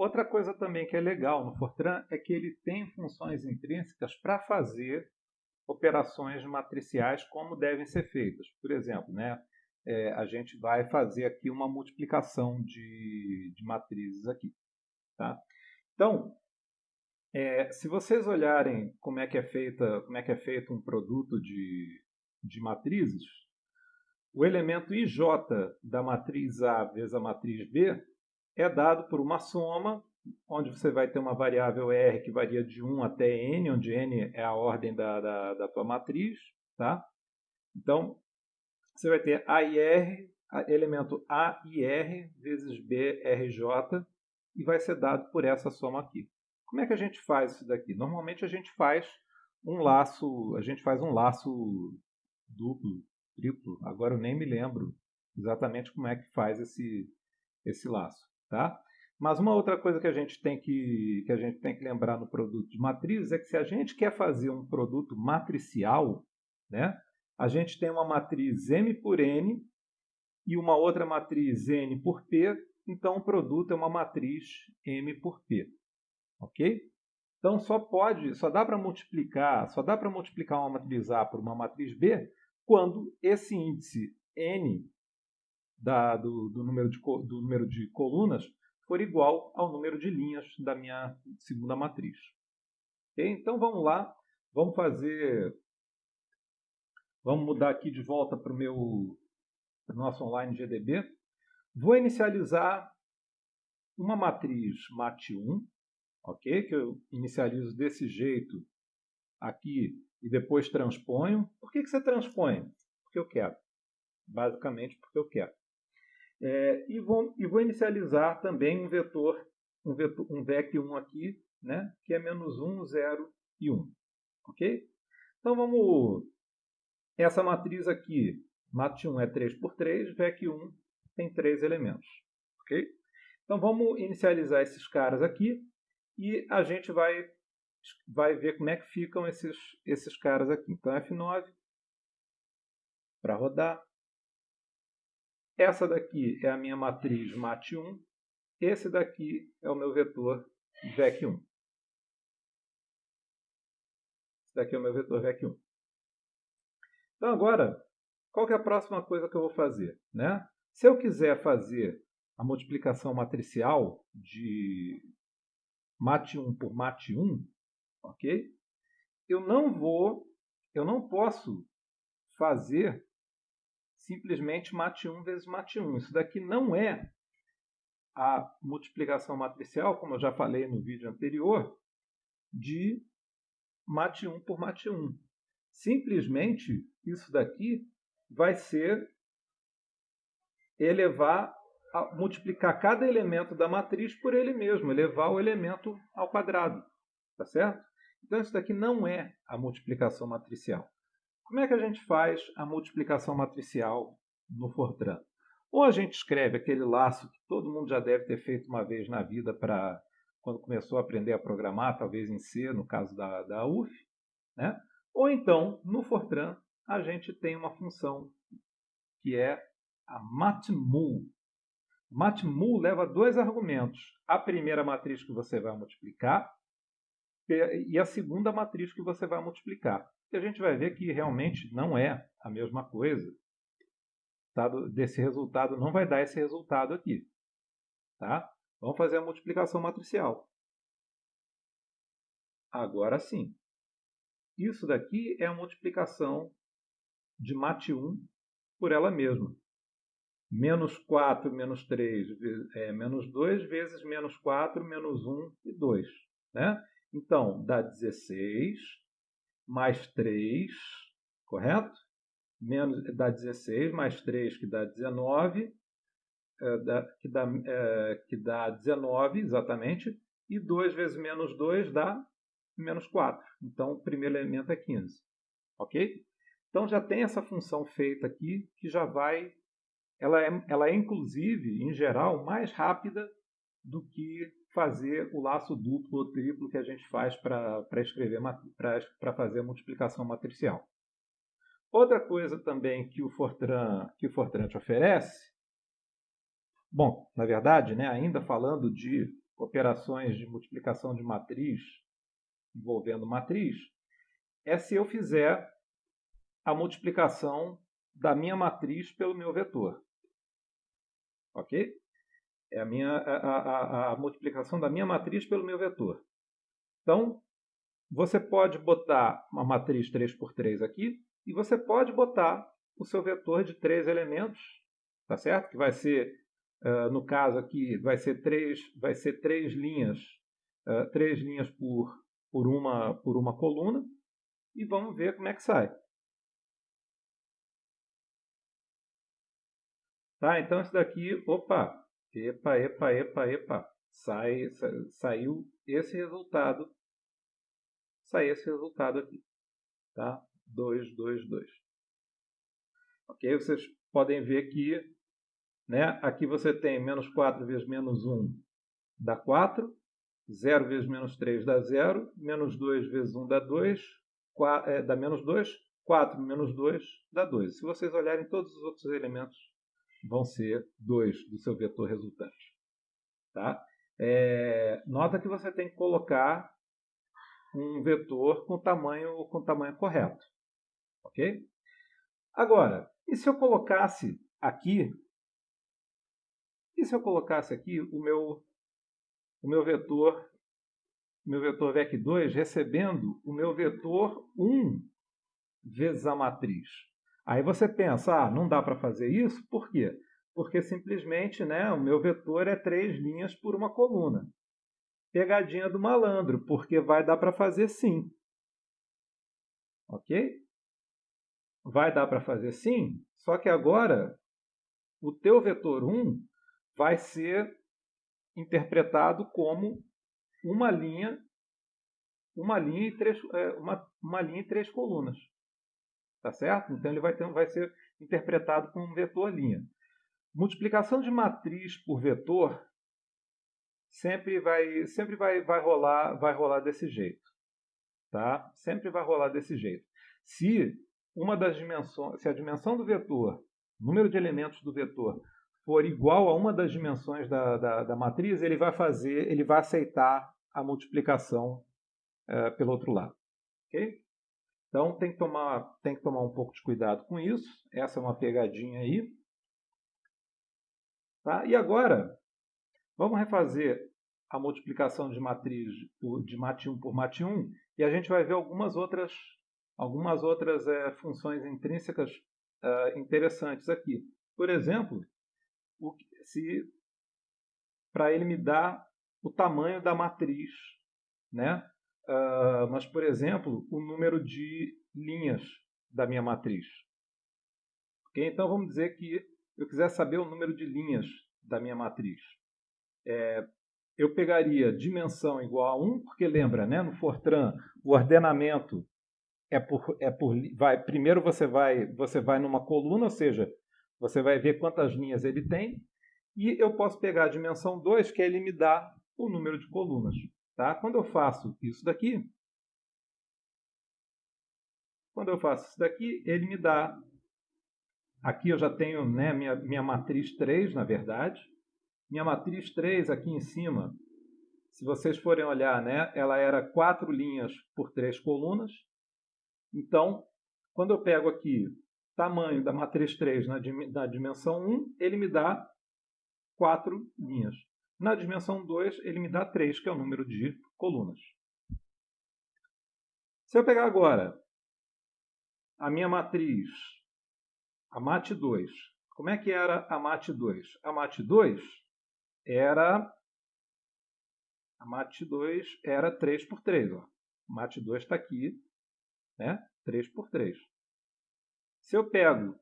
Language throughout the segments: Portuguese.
Outra coisa também que é legal no Fortran é que ele tem funções intrínsecas para fazer operações matriciais como devem ser feitas. Por exemplo, né, é, a gente vai fazer aqui uma multiplicação de, de matrizes aqui. Tá? Então, é, se vocês olharem como é que é feita, como é que é feito um produto de, de matrizes, o elemento ij da matriz A vezes a matriz B é dado por uma soma, onde você vai ter uma variável R que varia de 1 até N, onde N é a ordem da, da, da tua matriz. Tá? Então, você vai ter A e R, elemento A e R vezes B, RJ, e vai ser dado por essa soma aqui. Como é que a gente faz isso daqui? Normalmente a gente faz um laço, a gente faz um laço duplo, triplo, agora eu nem me lembro exatamente como é que faz esse, esse laço. Tá? Mas uma outra coisa que a gente tem que, que a gente tem que lembrar no produto de matrizes é que se a gente quer fazer um produto matricial, né, a gente tem uma matriz M por N e uma outra matriz N por P, então o produto é uma matriz M por P. Ok? Então só pode, só dá para multiplicar, só dá para multiplicar uma matriz A por uma matriz B quando esse índice N da, do, do, número de, do número de colunas for igual ao número de linhas da minha segunda matriz. Okay? Então vamos lá, vamos fazer, vamos mudar aqui de volta para o meu nosso online GDB. Vou inicializar uma matriz MAT1, ok? Que eu inicializo desse jeito aqui e depois transponho. Por que, que você transpõe? Porque eu quero. Basicamente porque eu quero. É, e, vou, e vou inicializar também um vetor, um, vetor, um VEC1 aqui, né, que é menos 1, 0 e 1. Ok? Então vamos. Essa matriz aqui, MAT1 é 3 por 3, VEC1 tem três elementos. Ok? Então vamos inicializar esses caras aqui e a gente vai, vai ver como é que ficam esses, esses caras aqui. Então F9 para rodar. Essa daqui é a minha matriz MAT1. Esse daqui é o meu vetor VEC1. Esse daqui é o meu vetor VEC1. Então agora, qual é a próxima coisa que eu vou fazer? Né? Se eu quiser fazer a multiplicação matricial de MAT1 por MAT1, ok? Eu não vou, eu não posso fazer simplesmente MAT1 vezes MAT1. Isso daqui não é a multiplicação matricial, como eu já falei no vídeo anterior, de MAT1 por MAT1. Simplesmente, isso daqui vai ser elevar, multiplicar cada elemento da matriz por ele mesmo, elevar o elemento ao quadrado. Tá certo? Então, isso daqui não é a multiplicação matricial. Como é que a gente faz a multiplicação matricial no Fortran? Ou a gente escreve aquele laço que todo mundo já deve ter feito uma vez na vida para quando começou a aprender a programar, talvez em C, no caso da, da UF, né? ou então, no Fortran, a gente tem uma função que é a matmul. Matmul leva dois argumentos. A primeira matriz que você vai multiplicar e a segunda matriz que você vai multiplicar. E a gente vai ver que realmente não é a mesma coisa. Desse resultado não vai dar esse resultado aqui. Tá? Vamos fazer a multiplicação matricial. Agora sim. Isso daqui é a multiplicação de MAT1 por ela mesma. Menos 4 menos 3 é menos 2 vezes menos 4, menos 1 e 2. Né? Então, dá 16 mais 3, correto? Menos, dá 16, mais 3 que dá 19, é, dá, que, dá, é, que dá 19, exatamente, e 2 vezes menos 2 dá menos 4. Então, o primeiro elemento é 15. Ok? Então, já tem essa função feita aqui, que já vai... Ela é, ela é, inclusive, em geral, mais rápida do que fazer o laço duplo ou triplo que a gente faz para escrever para fazer a multiplicação matricial. Outra coisa também que o Fortran, que o Fortran te oferece Bom, na verdade, né, ainda falando de operações de multiplicação de matriz envolvendo matriz, é se eu fizer a multiplicação da minha matriz pelo meu vetor. Ok? É a, minha, a, a, a multiplicação da minha matriz pelo meu vetor. Então, você pode botar uma matriz 3 por 3 aqui e você pode botar o seu vetor de três elementos, tá certo? Que vai ser, uh, no caso aqui, vai ser três, vai ser três linhas, uh, três linhas por, por, uma, por uma coluna e vamos ver como é que sai. Tá, então isso daqui, opa, epa, epa, epa, epa, sai, sa, saiu esse resultado, sai esse resultado aqui, tá? 2, 2, 2. Ok? Vocês podem ver que, né, aqui você tem menos 4 vezes menos 1 dá 4, 0 vezes menos 3 dá 0, menos 2 vezes 1 dá 2, 4, é, dá menos 2, 4 menos 2 dá 2. Se vocês olharem todos os outros elementos vão ser 2 do seu vetor resultante. Tá? É, nota que você tem que colocar um vetor com tamanho, com tamanho correto. Ok? Agora, e se eu colocasse aqui, e se eu colocasse aqui o meu, o meu vetor, o meu vetor VEC2 recebendo o meu vetor 1 vezes a matriz? Aí você pensa, ah, não dá para fazer isso, por quê? Porque simplesmente né, o meu vetor é três linhas por uma coluna. Pegadinha do malandro, porque vai dar para fazer sim. Ok? Vai dar para fazer sim, só que agora o teu vetor 1 vai ser interpretado como uma linha, uma linha e três, é, uma, uma linha e três colunas. Tá certo? Então ele vai, ter, vai ser interpretado como um vetor linha. Multiplicação de matriz por vetor sempre vai, sempre vai, vai, rolar, vai rolar desse jeito. Tá? Sempre vai rolar desse jeito. Se uma das dimensões, se a dimensão do vetor, número de elementos do vetor, for igual a uma das dimensões da, da, da matriz, ele vai fazer, ele vai aceitar a multiplicação é, pelo outro lado. ok? Então tem que, tomar, tem que tomar um pouco de cuidado com isso. Essa é uma pegadinha aí. Tá? E agora, vamos refazer a multiplicação de matriz de MAT1 por MAT1 e a gente vai ver algumas outras, algumas outras é, funções intrínsecas é, interessantes aqui. Por exemplo, se para ele me dar o tamanho da matriz, né? Uh, mas, por exemplo, o número de linhas da minha matriz. Okay? Então, vamos dizer que eu quiser saber o número de linhas da minha matriz. É, eu pegaria dimensão igual a 1, porque lembra, né, no Fortran, o ordenamento é por, é por vai, primeiro você vai, você vai numa coluna, ou seja, você vai ver quantas linhas ele tem, e eu posso pegar a dimensão 2, que ele me dá o número de colunas. Tá? Quando eu faço isso daqui, quando eu faço isso daqui, ele me dá. Aqui eu já tenho né, minha, minha matriz 3, na verdade. Minha matriz 3 aqui em cima, se vocês forem olhar, né, ela era quatro linhas por três colunas. Então, quando eu pego aqui tamanho da matriz 3 na, na dimensão 1, ele me dá quatro linhas. Na dimensão 2, ele me dá 3, que é o número de colunas. Se eu pegar agora a minha matriz, a MAT2, como é que era a MAT2? A MAT2 era a MAT2 era 3 por 3, ó. A MAT2 está aqui, né? 3 por 3. Se eu pego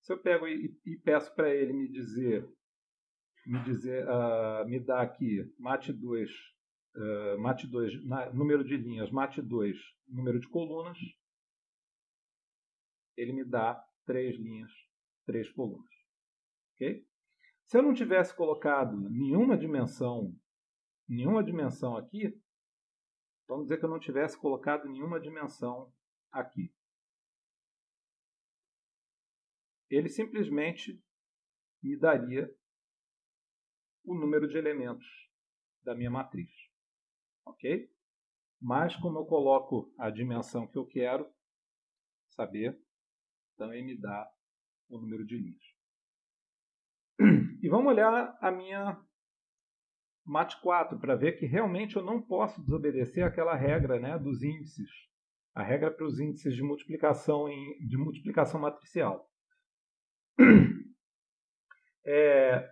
se eu pego e, e peço para ele me dizer me dizer, uh, me dá aqui MAT2, uh, MAT2 na, número de linhas, MAT2 número de colunas, ele me dá três linhas, três colunas. ok? Se eu não tivesse colocado nenhuma dimensão, nenhuma dimensão aqui, vamos dizer que eu não tivesse colocado nenhuma dimensão aqui. Ele simplesmente me daria o número de elementos da minha matriz. Ok? Mas como eu coloco a dimensão que eu quero saber, também me dá o número de linhas. E vamos olhar a minha MAT 4 para ver que realmente eu não posso desobedecer aquela regra né, dos índices. A regra para os índices de multiplicação, em, de multiplicação matricial. É,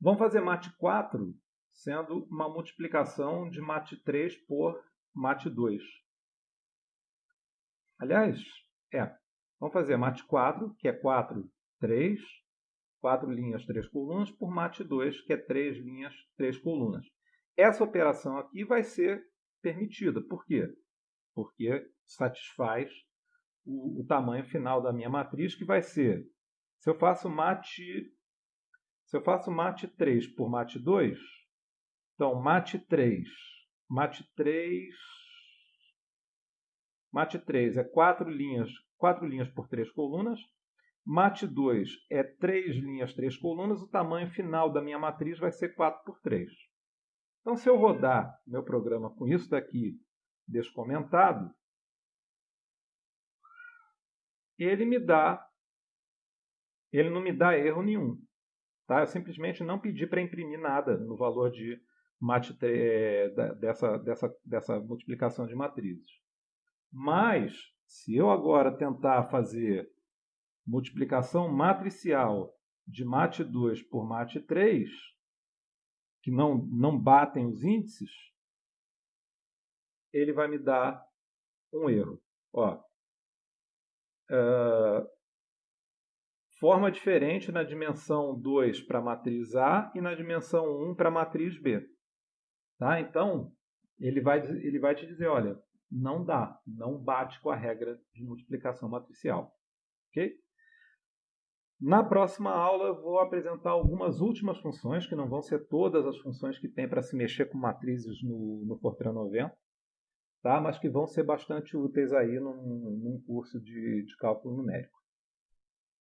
vamos fazer MAT 4 sendo uma multiplicação de MAT 3 por MAT 2. Aliás, é, vamos fazer MAT 4, que é 4, 3, 4 linhas, 3 colunas, por MAT 2, que é 3 linhas, 3 colunas. Essa operação aqui vai ser permitida. Por quê? Porque satisfaz o, o tamanho final da minha matriz, que vai ser, se eu faço MAT, se eu faço MAT 3 por MAT 2, então MAT 3, MAT 3, MAT 3 é 4 linhas, 4 linhas por 3 colunas, MAT 2 é 3 linhas, 3 colunas, o tamanho final da minha matriz vai ser 4 por 3. Então, se eu rodar meu programa com isso daqui descomentado, ele me dá, ele não me dá erro nenhum. Tá? Eu simplesmente não pedi para imprimir nada no valor de é, dessa, dessa, dessa multiplicação de matrizes. Mas, se eu agora tentar fazer multiplicação matricial de MAT2 por MAT3, que não, não batem os índices, ele vai me dar um erro. Ó, uh, forma diferente na dimensão 2 para a matriz A e na dimensão 1 para a matriz B. Tá? Então, ele vai, ele vai te dizer, olha, não dá, não bate com a regra de multiplicação matricial. Ok? Na próxima aula eu vou apresentar algumas últimas funções, que não vão ser todas as funções que tem para se mexer com matrizes no, no Fortran 90, tá? mas que vão ser bastante úteis aí num, num curso de, de cálculo numérico.